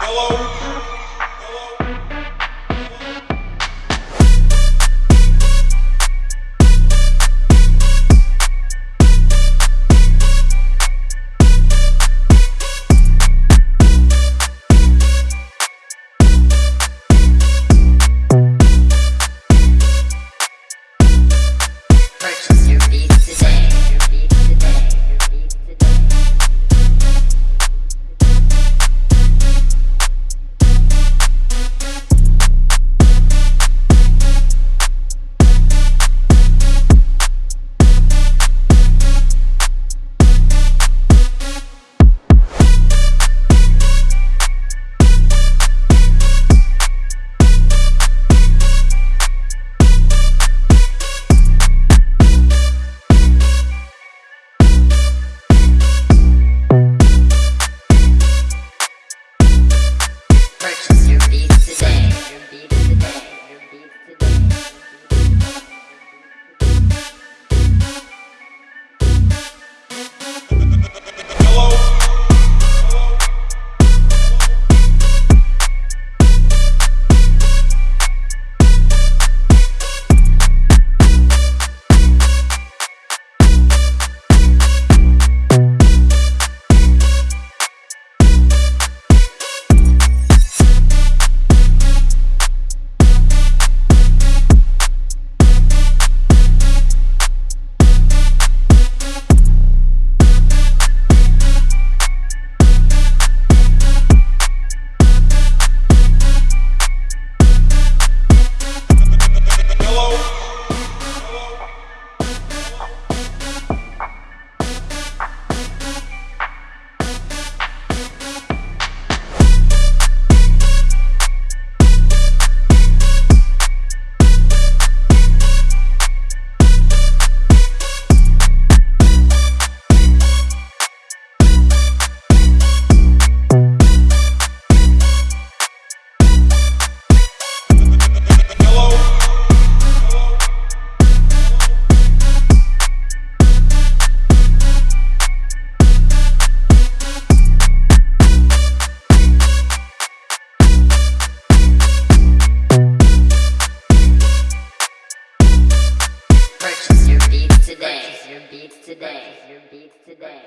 Hello? Purchase your beats today. Your beats today. Your beats today.